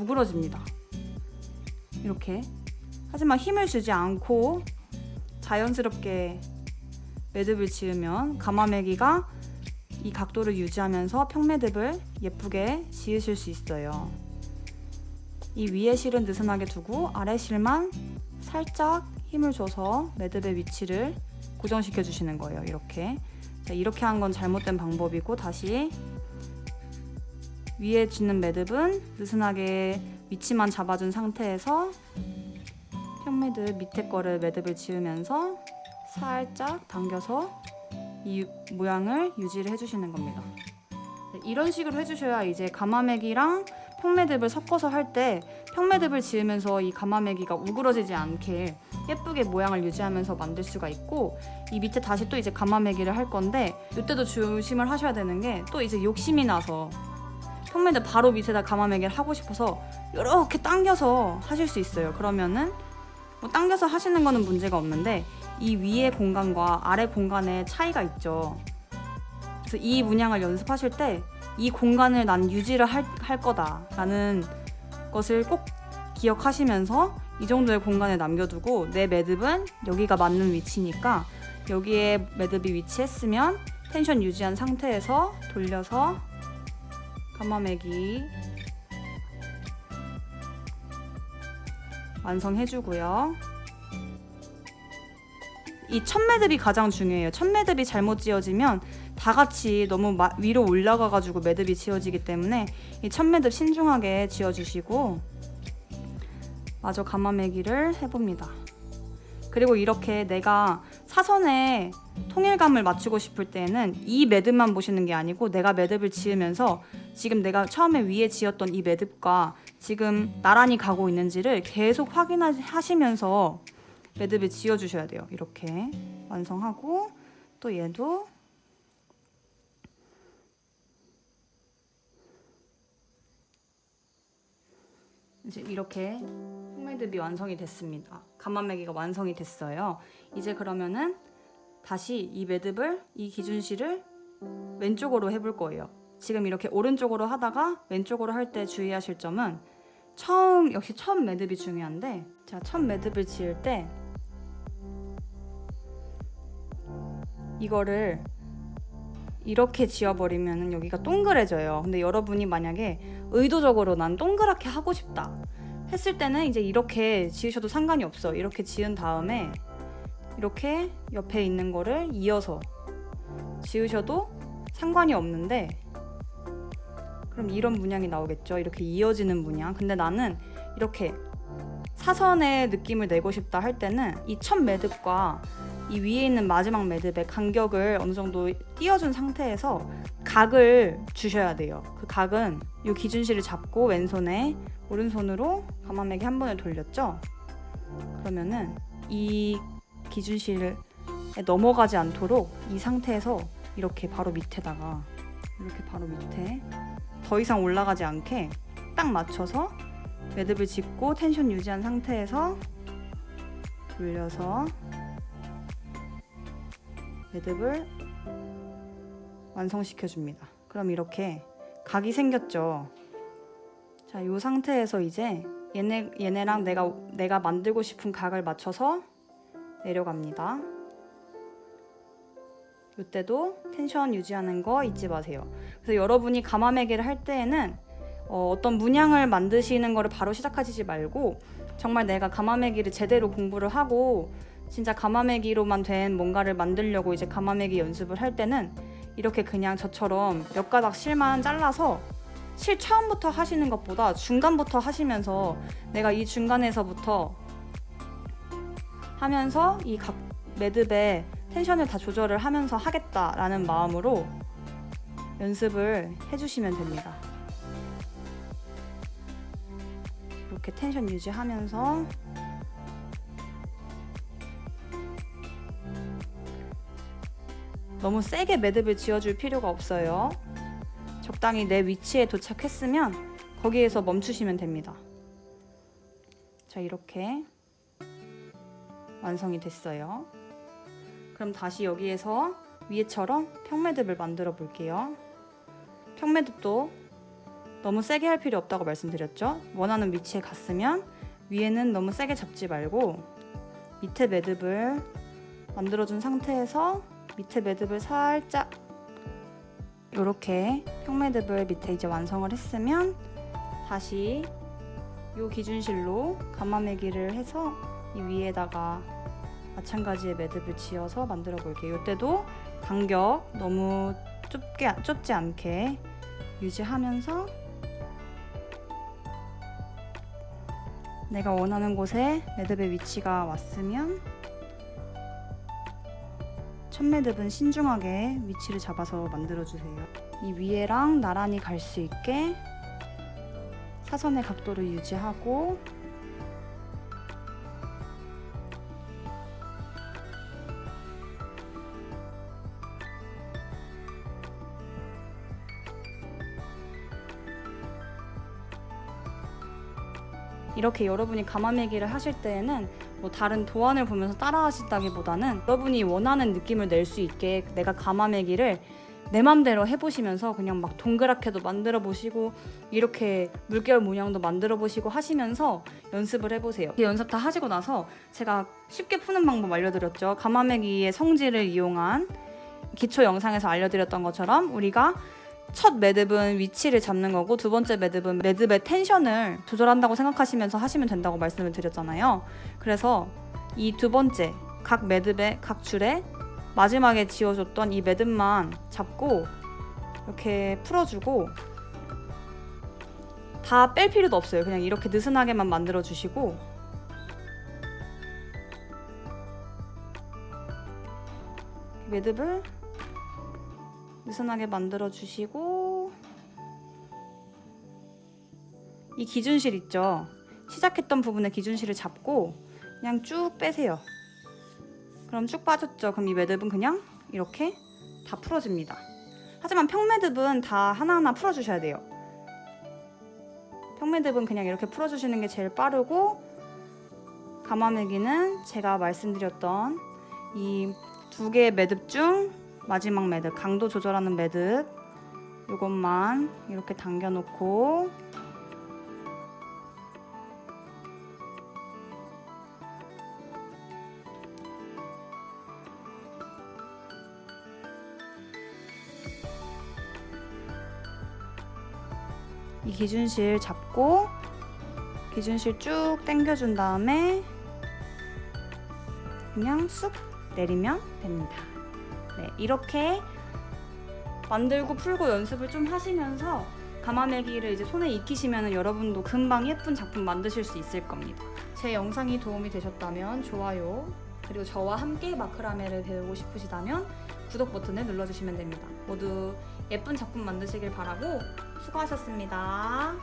우그러집니다. 이렇게 하지만 힘을 주지 않고 자연스럽게 매듭을 지으면 가마매기가 이 각도를 유지하면서 평매듭을 예쁘게 지으실 수 있어요. 이 위에 실은 느슨하게 두고 아래 실만 살짝 힘을 줘서 매듭의 위치를 고정시켜 주시는 거예요. 이렇게. 자, 이렇게 한 건 잘못된 방법이고 다시 위에 짓는 매듭은 느슨하게 위치만 잡아준 상태에서 평매듭 밑에 거를 매듭을 지으면서 살짝 당겨서 이 모양을 유지를 해주시는 겁니다. 네, 이런 식으로 해주셔야 이제 가마매기랑 평매듭을 섞어서 할 때 평매듭을 지으면서 이 가마매기가 우그러지지 않게 예쁘게 모양을 유지하면서 만들 수가 있고 이 밑에 다시 또 이제 가마매기를 할 건데 이때도 조심을 하셔야 되는 게 또 이제 욕심이 나서 평매듭 바로 밑에다 가마매기를 하고 싶어서 이렇게 당겨서 하실 수 있어요. 그러면은 뭐 당겨서 하시는 거는 문제가 없는데 이 위의 공간과 아래 공간의 차이가 있죠. 그래서 이 문양을 연습하실 때 이 공간을 난 유지를 할, 할 거다 라는 것을 꼭 기억하시면서 이 정도의 공간을 남겨두고 내 매듭은 여기가 맞는 위치니까 여기에 매듭이 위치했으면 텐션 유지한 상태에서 돌려서 가마매기 완성해주고요. 이 첫 매듭이 가장 중요해요. 첫 매듭이 잘못 지어지면 다 같이 너무 마, 위로 올라가가지고 매듭이 지어지기 때문에 이 첫 매듭 신중하게 지어주시고 마저 가마매기를 해봅니다. 그리고 이렇게 내가 사선에 통일감을 맞추고 싶을 때는 이 매듭만 보시는 게 아니고 내가 매듭을 지으면서 지금 내가 처음에 위에 지었던 이 매듭과 지금 나란히 가고 있는지를 계속 확인하시면서 매듭을 지어주셔야 돼요. 이렇게 완성하고 또 얘도 이제 이렇게 흑매듭이 완성이 됐습니다. 가마매기가 완성이 됐어요. 이제 그러면은 다시 이 매듭을 이 기준실을 왼쪽으로 해볼 거예요. 지금 이렇게 오른쪽으로 하다가 왼쪽으로 할 때 주의하실 점은 처음 역시 처음 매듭이 중요한데 자, 첫 매듭을 지을 때 이거를 이렇게 지어버리면 여기가 동그래져요. 근데 여러분이 만약에 의도적으로 난 동그랗게 하고 싶다 했을 때는 이제 이렇게 지으셔도 상관이 없어. 이렇게 지은 다음에 이렇게 옆에 있는 거를 이어서 지으셔도 상관이 없는데 그럼 이런 문양이 나오겠죠. 이렇게 이어지는 문양. 근데 나는 이렇게 사선의 느낌을 내고 싶다 할 때는 이 첫 매듭과 이 위에 있는 마지막 매듭의 간격을 어느 정도 띄워준 상태에서 각을 주셔야 돼요. 그 각은 이 기준실을 잡고 왼손에 오른손으로 가마매기 한 번을 돌렸죠. 그러면은 이 기준실에 넘어가지 않도록 이 상태에서 이렇게 바로 밑에다가 이렇게 바로 밑에 더 이상 올라가지 않게 딱 맞춰서 매듭을 짚고 텐션 유지한 상태에서 돌려서 매듭을 완성시켜 줍니다. 그럼 이렇게 각이 생겼죠. 자, 이 상태에서 이제 얘네 얘네랑 내가 내가 만들고 싶은 각을 맞춰서 내려갑니다. 이때도 텐션 유지하는 거 잊지 마세요. 그래서 여러분이 가마매기를 할 때에는 어, 어떤 문양을 만드시는 거를 바로 시작하시지 말고 정말 내가 가마매기를 제대로 공부를 하고 진짜 가마매기로만 된 뭔가를 만들려고 이제 가마매기 연습을 할 때는 이렇게 그냥 저처럼 몇 가닥 실만 잘라서 실 처음부터 하시는 것보다 중간부터 하시면서 내가 이 중간에서부터 하면서 이 각 매듭에 텐션을 다 조절을 하면서 하겠다라는 마음으로 연습을 해주시면 됩니다. 이렇게 텐션 유지하면서 너무 세게 매듭을 지어줄 필요가 없어요. 적당히 내 위치에 도착했으면 거기에서 멈추시면 됩니다. 자 이렇게 완성이 됐어요. 그럼 다시 여기에서 위에처럼 평매듭을 만들어 볼게요. 평매듭도 너무 세게 할 필요 없다고 말씀드렸죠. 원하는 위치에 갔으면 위에는 너무 세게 잡지 말고 밑에 매듭을 만들어준 상태에서 밑에 매듭을 살짝 이렇게 평매듭을 밑에 이제 완성을 했으면 다시 이 기준실로 가마매기를 해서 이 위에다가 마찬가지의 매듭을 지어서 만들어 볼게요. 이때도 간격 너무 좁게 좁지 않게 유지하면서 내가 원하는 곳에 매듭의 위치가 왔으면 첫 매듭은 신중하게 위치를 잡아서 만들어 주세요. 이 위에랑 나란히 갈 수 있게 사선의 각도를 유지하고 이렇게 여러분이 가마매기를 하실 때에는 뭐 다른 도안을 보면서 따라 하신다기보다는 여러분이 원하는 느낌을 낼 수 있게 내가 가마매기를 내 맘대로 해보시면서 그냥 막 동그랗게도 만들어 보시고 이렇게 물결 모양도 만들어 보시고 하시면서 연습을 해보세요. 이 연습 다 하시고 나서 제가 쉽게 푸는 방법 알려드렸죠. 가마매기의 성질을 이용한 기초 영상에서 알려드렸던 것처럼 우리가 첫 매듭은 위치를 잡는 거고 두 번째 매듭은 매듭의 텐션을 조절한다고 생각하시면서 하시면 된다고 말씀을 드렸잖아요. 그래서 이 두 번째 각 매듭의 각 줄에 마지막에 지어줬던 이 매듭만 잡고 이렇게 풀어주고 다 뺄 필요도 없어요. 그냥 이렇게 느슨하게만 만들어 주시고 매듭을 느슨하게 만들어 주시고 이 기준실 있죠? 시작했던 부분에 기준실을 잡고 그냥 쭉 빼세요. 그럼 쭉 빠졌죠? 그럼 이 매듭은 그냥 이렇게 다 풀어집니다. 하지만 평매듭은 다 하나하나 풀어주셔야 돼요. 평매듭은 그냥 이렇게 풀어주시는 게 제일 빠르고 가마매기는 제가 말씀드렸던 이 두 개의 매듭 중 마지막 매듭 강도 조절하는 매듭 이것만 이렇게 당겨 놓고 이 기준실 잡고 기준실 쭉 당겨준 다음에 그냥 쑥 내리면 됩니다. 네, 이렇게 만들고 풀고 연습을 좀 하시면서 가마매기를 이제 손에 익히시면 여러분도 금방 예쁜 작품 만드실 수 있을 겁니다. 제 영상이 도움이 되셨다면 좋아요 그리고 저와 함께 마크라메를 배우고 싶으시다면 구독 버튼을 눌러주시면 됩니다. 모두 예쁜 작품 만드시길 바라고 수고하셨습니다.